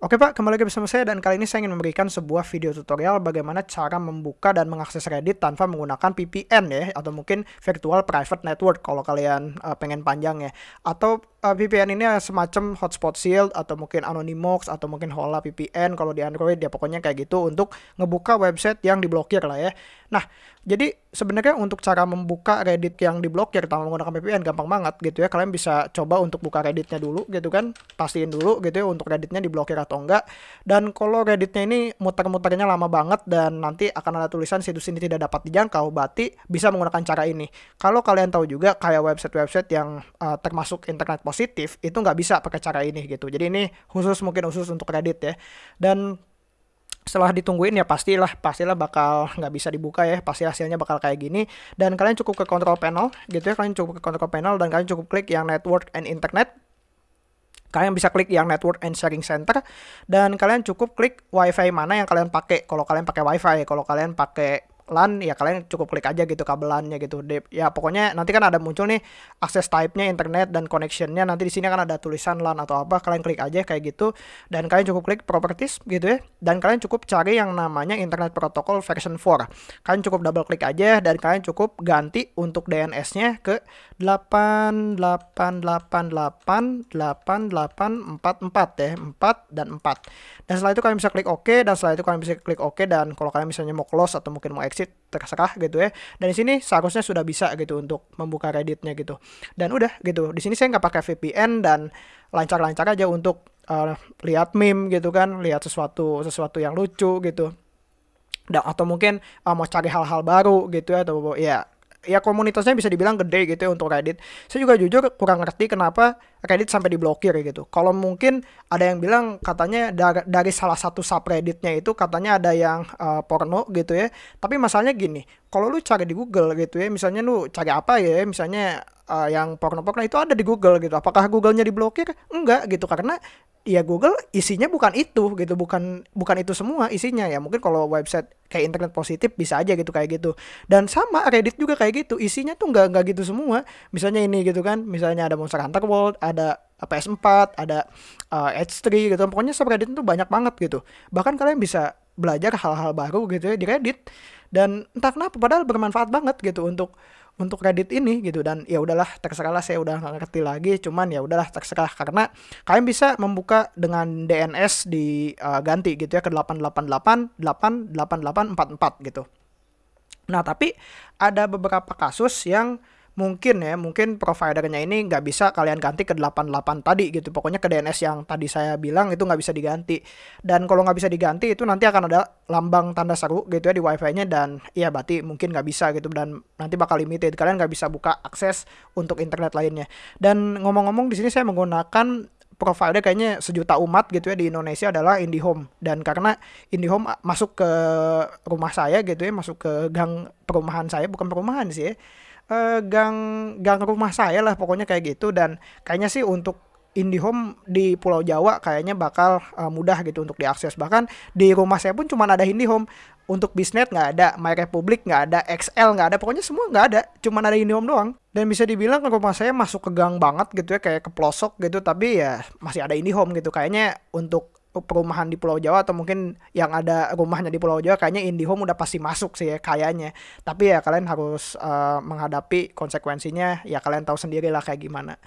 Oke Pak, kembali lagi bersama saya dan kali ini saya ingin memberikan sebuah video tutorial bagaimana cara membuka dan mengakses Reddit tanpa menggunakan VPN ya atau mungkin virtual private network kalau kalian uh, pengen panjang ya. Atau uh, VPN ini semacam hotspot shield atau mungkin Anonymous atau mungkin Hola VPN kalau di Android ya pokoknya kayak gitu untuk ngebuka website yang diblokir lah ya. Nah, jadi sebenarnya untuk cara membuka Reddit yang diblokir tanpa menggunakan VPN gampang banget gitu ya. Kalian bisa coba untuk buka Redditnya dulu gitu kan, pastiin dulu gitu ya untuk Redditnya diblokir atau enggak. Dan kalau Redditnya ini muter-muternya lama banget dan nanti akan ada tulisan situs ini tidak dapat dijangkau, berarti bisa menggunakan cara ini. Kalau kalian tahu juga kayak website-website yang uh, termasuk internet positif itu nggak bisa pakai cara ini gitu. Jadi ini khusus mungkin khusus untuk Reddit ya. Dan setelah ditungguin ya pastilah pastilah bakal nggak bisa dibuka ya. Pasti hasilnya bakal kayak gini. Dan kalian cukup ke control panel gitu ya. Kalian cukup ke control panel dan kalian cukup klik yang network and internet. Kalian bisa klik yang network and sharing center. Dan kalian cukup klik wifi mana yang kalian pakai. Kalau kalian pakai wifi kalau kalian pakai LAN ya kalian cukup klik aja gitu kabelannya gitu. Ya pokoknya nanti kan ada muncul nih akses type-nya internet dan connection-nya. Nanti di sini kan ada tulisan LAN atau apa kalian klik aja kayak gitu. Dan kalian cukup klik properties gitu ya. Dan kalian cukup cari yang namanya internet protocol version 4 kalian cukup double klik aja dan kalian cukup ganti untuk DNS-nya ke 88888844 ya 4 dan 4 dan setelah itu kalian bisa klik OK dan setelah itu kalian bisa klik OK dan kalau kalian misalnya mau close atau mungkin mau exit exit terserah gitu ya. Dan di sini seharusnya sudah bisa gitu untuk membuka Redditnya gitu. Dan udah gitu. Di sini saya nggak pakai VPN dan lancar-lancar aja untuk uh, lihat meme gitu kan, lihat sesuatu sesuatu yang lucu gitu. Dan atau mungkin uh, mau cari hal-hal baru gitu ya atau ya ya komunitasnya bisa dibilang gede gitu ya untuk Reddit. Saya juga jujur kurang ngerti kenapa Reddit sampai diblokir gitu. Kalau mungkin ada yang bilang katanya dari, dari salah satu subredditnya itu katanya ada yang uh, porno gitu ya. Tapi masalahnya gini, kalau lu cari di Google gitu ya, misalnya lu cari apa ya, misalnya uh, yang porno-porno itu ada di Google gitu. Apakah Googlenya diblokir? Enggak gitu karena ya Google isinya bukan itu gitu bukan bukan itu semua isinya ya. Mungkin kalau website kayak internet positif bisa aja gitu kayak gitu. Dan sama Reddit juga kayak gitu isinya tuh nggak nggak gitu semua. Misalnya ini gitu kan misalnya ada Monster Hunter World ada PS4 ada uh, H3 gitu. Pokoknya subreddit itu banyak banget gitu. Bahkan kalian bisa belajar hal-hal baru gitu ya di Reddit. Dan entah kenapa padahal bermanfaat banget gitu untuk untuk Reddit ini gitu. Dan ya udahlah terserah lah saya udah nggak ngerti lagi. Cuman ya udahlah terserah. Karena kalian bisa membuka dengan DNS di uh, ganti gitu ya ke 888 88844 gitu. Nah, tapi ada beberapa kasus yang mungkin ya mungkin providernya ini nggak bisa kalian ganti ke 88 tadi gitu. Pokoknya ke DNS yang tadi saya bilang itu nggak bisa diganti. Dan kalau nggak bisa diganti itu nanti akan ada lambang tanda seru gitu ya di wifi-nya dan ya berarti mungkin nggak bisa gitu dan nanti bakal limited. Kalian nggak bisa buka akses untuk internet lainnya. Dan ngomong-ngomong di sini saya menggunakan provider kayaknya sejuta umat gitu ya di Indonesia adalah IndiHome. Dan karena IndiHome masuk ke rumah saya gitu ya masuk ke gang perumahan saya bukan perumahan sih ya uh, gang gang rumah saya lah pokoknya kayak gitu. Dan kayaknya sih untuk IndiHome di Pulau Jawa kayaknya bakal uh, mudah gitu untuk diakses. Bahkan di rumah saya pun cuma ada IndiHome. Untuk Bisnet nggak ada, My Republic nggak ada, XL nggak ada, pokoknya semua nggak ada, cuma ada IndiHome doang. Dan bisa dibilang rumah saya masuk ke gang banget gitu ya, kayak ke pelosok gitu, tapi ya masih ada IndiHome gitu. Kayaknya untuk perumahan di Pulau Jawa atau mungkin yang ada rumahnya di Pulau Jawa kayaknya IndiHome udah pasti masuk sih ya kayaknya. Tapi ya kalian harus uh, menghadapi konsekuensinya ya kalian tahu sendiri lah kayak gimana.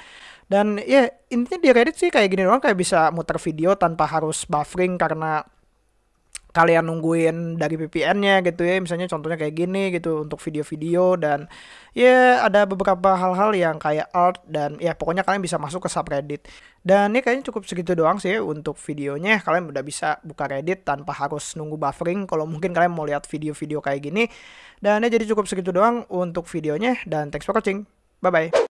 Dan ya intinya di Reddit sih kayak gini doang kayak bisa muter video tanpa harus buffering karena kalian nungguin dari VPN-nya gitu ya misalnya contohnya kayak gini gitu untuk video-video dan ya ada beberapa hal-hal yang kayak art dan ya pokoknya kalian bisa masuk ke subreddit. Dan ini kayaknya cukup segitu doang sih untuk videonya kalian udah bisa buka Reddit tanpa harus nunggu buffering kalau mungkin kalian mau lihat video-video kayak gini. Dan ya jadi cukup segitu doang untuk videonya dan thanks for watching. Bye bye